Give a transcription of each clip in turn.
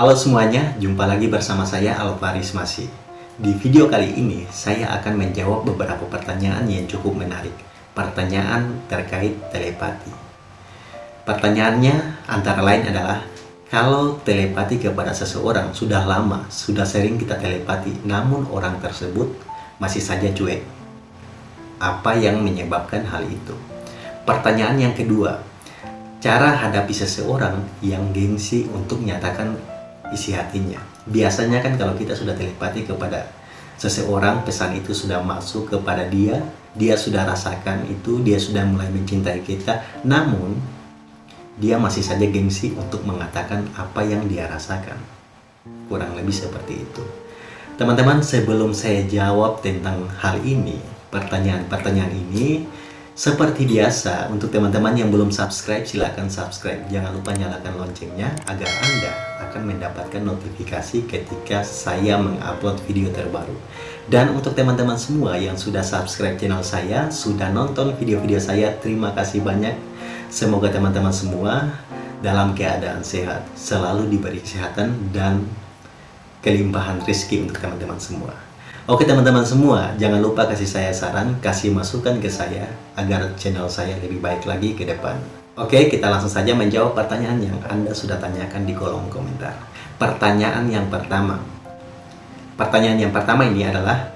Halo semuanya, jumpa lagi bersama saya Alvaris Masih. Di video kali ini, saya akan menjawab beberapa pertanyaan yang cukup menarik. Pertanyaan terkait telepati. Pertanyaannya antara lain adalah, kalau telepati kepada seseorang sudah lama, sudah sering kita telepati, namun orang tersebut masih saja cuek. Apa yang menyebabkan hal itu? Pertanyaan yang kedua, cara hadapi seseorang yang gengsi untuk menyatakan isi hatinya. Biasanya kan kalau kita sudah telepati kepada seseorang, pesan itu sudah masuk kepada dia, dia sudah rasakan itu, dia sudah mulai mencintai kita, namun dia masih saja gengsi untuk mengatakan apa yang dia rasakan. Kurang lebih seperti itu. Teman-teman, sebelum saya jawab tentang hal ini, pertanyaan-pertanyaan ini, seperti biasa, untuk teman-teman yang belum subscribe, silahkan subscribe. Jangan lupa nyalakan loncengnya agar Anda akan mendapatkan notifikasi ketika saya mengupload video terbaru. Dan untuk teman-teman semua yang sudah subscribe channel saya, sudah nonton video-video saya, terima kasih banyak. Semoga teman-teman semua dalam keadaan sehat, selalu diberi kesehatan dan kelimpahan rezeki untuk teman-teman semua. Oke teman-teman semua, jangan lupa kasih saya saran, kasih masukan ke saya agar channel saya lebih baik lagi ke depan. Oke, kita langsung saja menjawab pertanyaan yang Anda sudah tanyakan di kolom komentar. Pertanyaan yang pertama. Pertanyaan yang pertama ini adalah,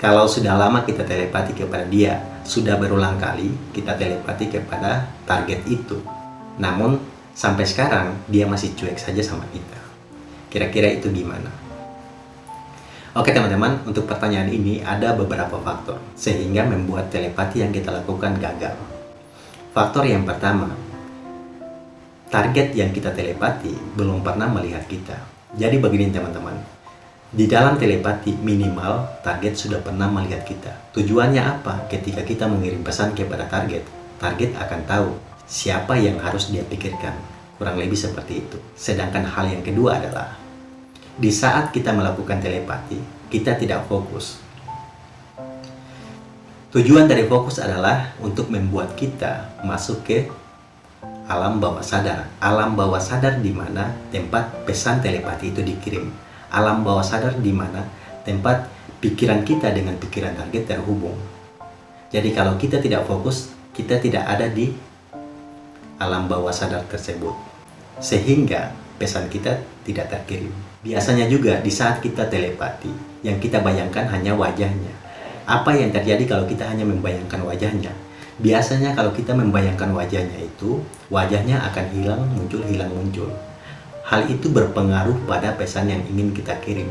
kalau sudah lama kita telepati kepada dia, sudah berulang kali kita telepati kepada target itu. Namun, sampai sekarang dia masih cuek saja sama kita. Kira-kira itu gimana? Oke teman-teman, untuk pertanyaan ini ada beberapa faktor sehingga membuat telepati yang kita lakukan gagal. Faktor yang pertama, target yang kita telepati belum pernah melihat kita. Jadi begini teman-teman, di dalam telepati minimal target sudah pernah melihat kita. Tujuannya apa? Ketika kita mengirim pesan kepada target, target akan tahu siapa yang harus dia pikirkan. Kurang lebih seperti itu. Sedangkan hal yang kedua adalah di saat kita melakukan telepati, kita tidak fokus. Tujuan dari fokus adalah untuk membuat kita masuk ke alam bawah sadar. Alam bawah sadar di mana tempat pesan telepati itu dikirim. Alam bawah sadar di mana tempat pikiran kita dengan pikiran target terhubung. Jadi kalau kita tidak fokus, kita tidak ada di alam bawah sadar tersebut. Sehingga pesan kita tidak terkirim. Biasanya juga di saat kita telepati, yang kita bayangkan hanya wajahnya. Apa yang terjadi kalau kita hanya membayangkan wajahnya? Biasanya kalau kita membayangkan wajahnya itu, wajahnya akan hilang, muncul, hilang, muncul. Hal itu berpengaruh pada pesan yang ingin kita kirim.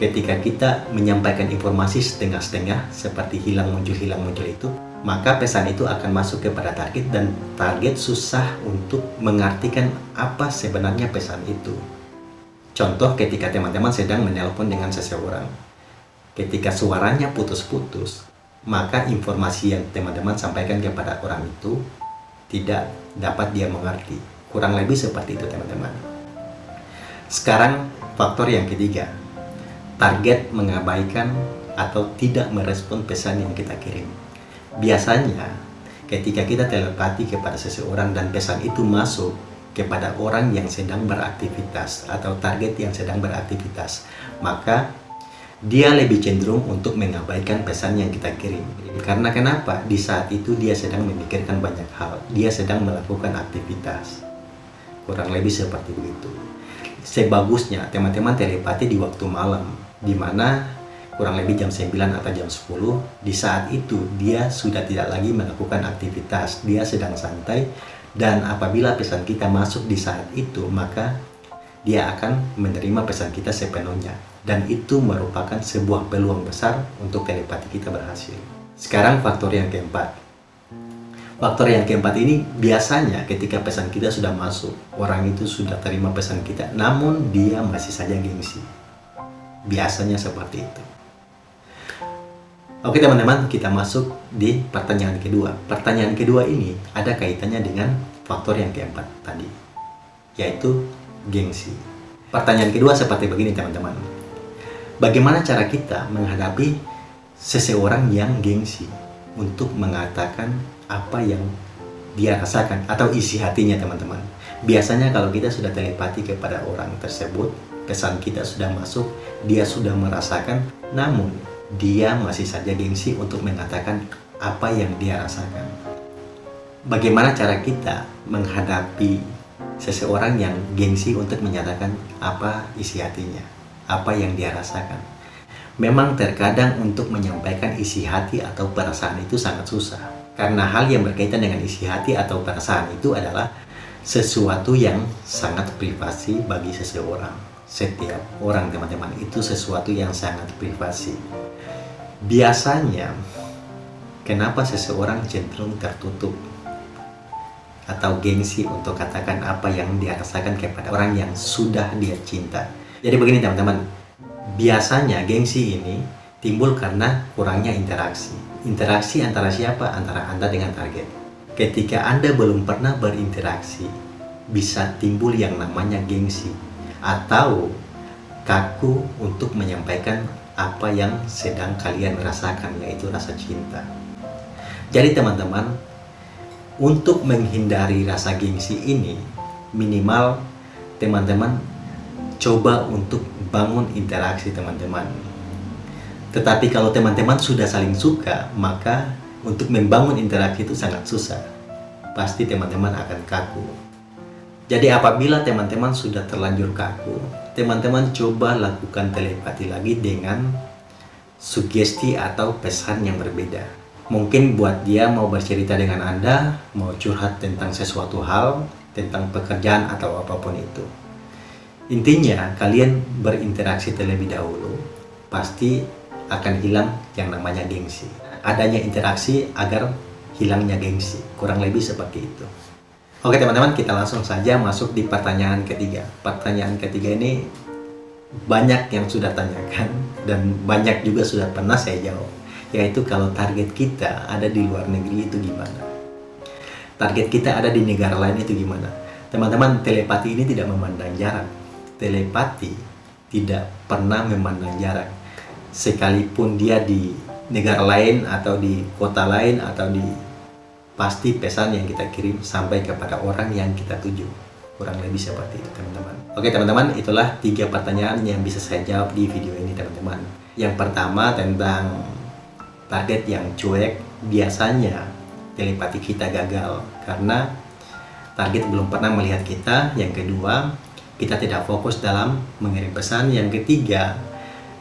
Ketika kita menyampaikan informasi setengah-setengah, seperti hilang, muncul, hilang, muncul itu, maka pesan itu akan masuk kepada target dan target susah untuk mengartikan apa sebenarnya pesan itu. Contoh ketika teman-teman sedang menelpon dengan seseorang. Ketika suaranya putus-putus, maka informasi yang teman-teman sampaikan kepada orang itu tidak dapat dia mengerti. Kurang lebih seperti itu teman-teman. Sekarang faktor yang ketiga. Target mengabaikan atau tidak merespon pesan yang kita kirim. Biasanya ketika kita telepati kepada seseorang dan pesan itu masuk kepada orang yang sedang beraktivitas atau target yang sedang beraktivitas maka dia lebih cenderung untuk mengabaikan pesan yang kita kirim. Karena kenapa? Di saat itu dia sedang memikirkan banyak hal. Dia sedang melakukan aktivitas. Kurang lebih seperti begitu. Sebagusnya teman-teman telepati di waktu malam di mana kurang lebih jam 9 atau jam 10 di saat itu dia sudah tidak lagi melakukan aktivitas dia sedang santai dan apabila pesan kita masuk di saat itu, maka dia akan menerima pesan kita sepenuhnya. Dan itu merupakan sebuah peluang besar untuk telepati kita berhasil. Sekarang faktor yang keempat. Faktor yang keempat ini biasanya ketika pesan kita sudah masuk, orang itu sudah terima pesan kita, namun dia masih saja gengsi. Biasanya seperti itu. Oke teman-teman, kita masuk di pertanyaan kedua. Pertanyaan kedua ini ada kaitannya dengan faktor yang keempat tadi, yaitu gengsi. Pertanyaan kedua seperti begini teman-teman. Bagaimana cara kita menghadapi seseorang yang gengsi untuk mengatakan apa yang dia rasakan atau isi hatinya teman-teman. Biasanya kalau kita sudah telepati kepada orang tersebut, pesan kita sudah masuk, dia sudah merasakan, namun dia masih saja gengsi untuk mengatakan apa yang dia rasakan. Bagaimana cara kita menghadapi seseorang yang gengsi untuk menyatakan apa isi hatinya, apa yang dia rasakan? Memang terkadang untuk menyampaikan isi hati atau perasaan itu sangat susah. Karena hal yang berkaitan dengan isi hati atau perasaan itu adalah sesuatu yang sangat privasi bagi seseorang. Setiap orang teman-teman itu sesuatu yang sangat privasi. Biasanya, kenapa seseorang cenderung tertutup atau gengsi untuk katakan apa yang dia rasakan kepada orang yang sudah dia cinta. Jadi begini teman-teman, biasanya gengsi ini timbul karena kurangnya interaksi. Interaksi antara siapa? Antara Anda dengan target ketika Anda belum pernah berinteraksi, bisa timbul yang namanya gengsi atau kaku untuk menyampaikan apa yang sedang kalian rasakan, yaitu rasa cinta. Jadi teman-teman, untuk menghindari rasa gengsi ini, minimal teman-teman coba untuk bangun interaksi teman-teman. Tetapi kalau teman-teman sudah saling suka, maka untuk membangun interaksi itu sangat susah. Pasti teman-teman akan kaku. Jadi apabila teman-teman sudah terlanjur kaku, teman-teman coba lakukan telepati lagi dengan sugesti atau pesan yang berbeda. Mungkin buat dia mau bercerita dengan Anda, mau curhat tentang sesuatu hal, tentang pekerjaan atau apa pun itu. Intinya, kalian berinteraksi terlebih dahulu, pasti akan hilang yang namanya gengsi adanya interaksi agar hilangnya gengsi. Kurang lebih seperti itu. Oke teman-teman, kita langsung saja masuk di pertanyaan ketiga. Pertanyaan ketiga ini banyak yang sudah tanyakan dan banyak juga sudah pernah saya jawab. Yaitu kalau target kita ada di luar negeri itu gimana? Target kita ada di negara lain itu gimana? Teman-teman, telepati ini tidak memandang jarak. Telepati tidak pernah memandang jarak. Sekalipun dia di negara lain atau di kota lain atau di pasti pesan yang kita kirim sampai kepada orang yang kita tuju. Kurang lebih seperti itu teman-teman. Oke teman-teman itulah tiga pertanyaan yang bisa saya jawab di video ini teman-teman. Yang pertama tentang target yang cuek biasanya telepati kita gagal karena target belum pernah melihat kita. Yang kedua kita tidak fokus dalam mengirim pesan. Yang ketiga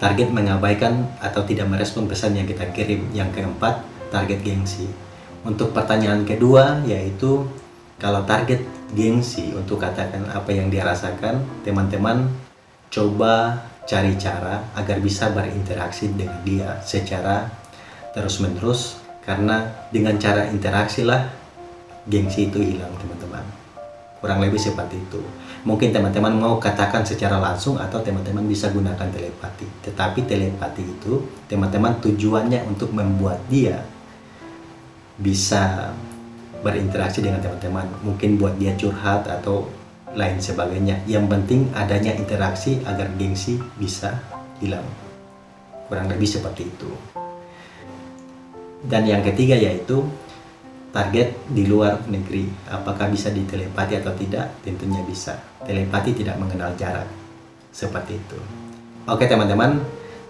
target mengabaikan atau tidak merespon pesan yang kita kirim. Yang keempat, target gengsi. Untuk pertanyaan kedua, yaitu kalau target gengsi untuk katakan apa yang dia rasakan, teman-teman coba cari cara agar bisa berinteraksi dengan dia secara terus-menerus karena dengan cara interaksi lah gengsi itu hilang teman-teman. Kurang lebih seperti itu. Mungkin teman-teman mau katakan secara langsung atau teman-teman bisa gunakan telepati. Tetapi telepati itu teman-teman tujuannya untuk membuat dia bisa berinteraksi dengan teman-teman mungkin buat dia curhat atau lain sebagainya yang penting adanya interaksi agar gengsi bisa hilang kurang lebih seperti itu dan yang ketiga yaitu target di luar negeri. Apakah bisa ditelepati atau tidak? Tentunya bisa. Telepati tidak mengenal jarak. Seperti itu. Oke teman-teman,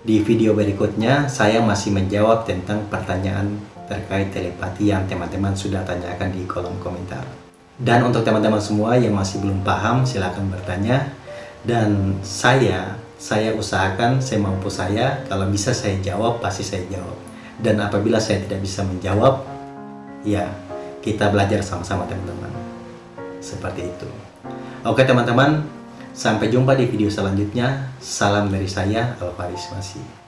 di video berikutnya saya masih menjawab tentang pertanyaan terkait telepati yang teman-teman sudah tanyakan di kolom komentar. Dan untuk teman-teman semua yang masih belum paham, silahkan bertanya. Dan saya, saya usahakan semampu saya, kalau bisa saya jawab, pasti saya jawab. Dan apabila saya tidak bisa menjawab, ya kita belajar sama-sama teman-teman seperti itu oke teman-teman sampai jumpa di video selanjutnya salam dari saya Alvaris Masih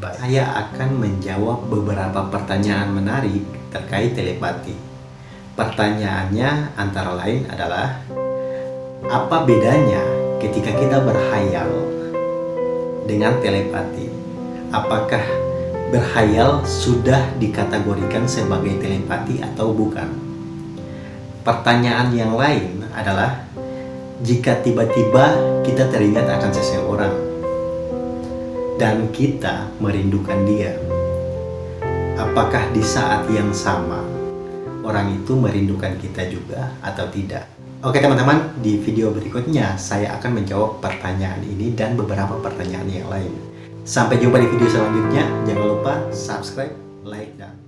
Saya akan menjawab beberapa pertanyaan menarik terkait telepati. Pertanyaannya antara lain adalah apa bedanya ketika kita berhayal dengan telepati? Apakah berhayal sudah dikategorikan sebagai telepati atau bukan? Pertanyaan yang lain adalah jika tiba-tiba kita teringat akan seseorang dan kita merindukan dia, apakah di saat yang sama orang itu merindukan kita juga atau tidak? Oke teman-teman, di video berikutnya saya akan menjawab pertanyaan ini dan beberapa pertanyaan yang lain. Sampai jumpa di video selanjutnya. Jangan lupa subscribe, like, dan.